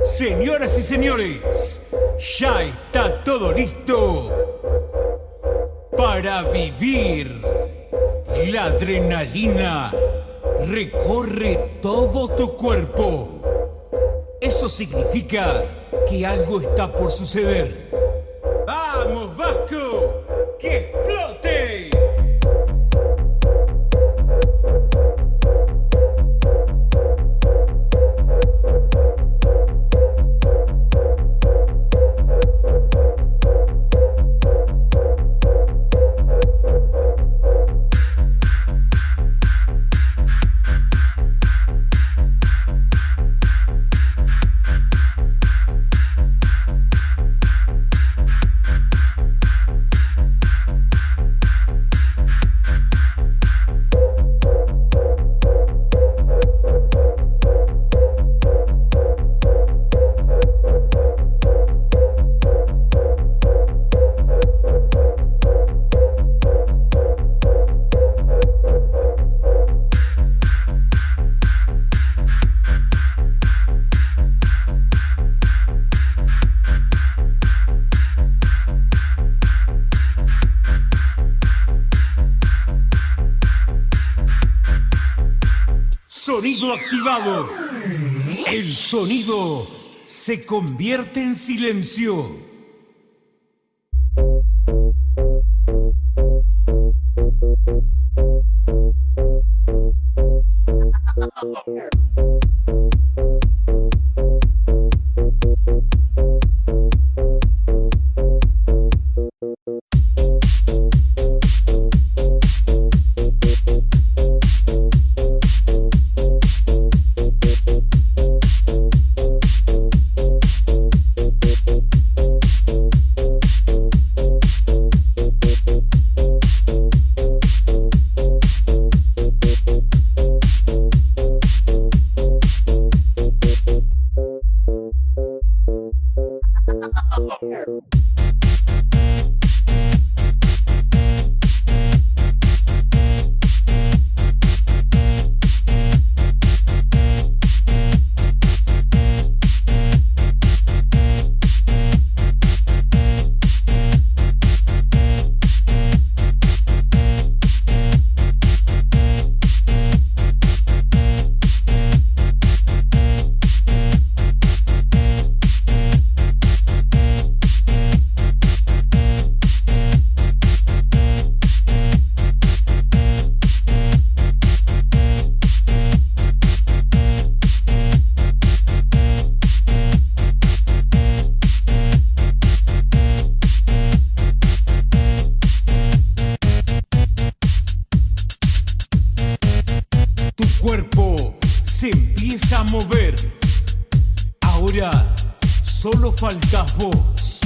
Señoras y señores, ya está todo listo para vivir. La adrenalina recorre todo tu cuerpo. Eso significa que algo está por suceder. ¡Vamos, Vasco! ¡Que explote! Sonido activado. El sonido se convierte en silencio. Tu cuerpo se empieza a mover. Ahora solo faltas vos.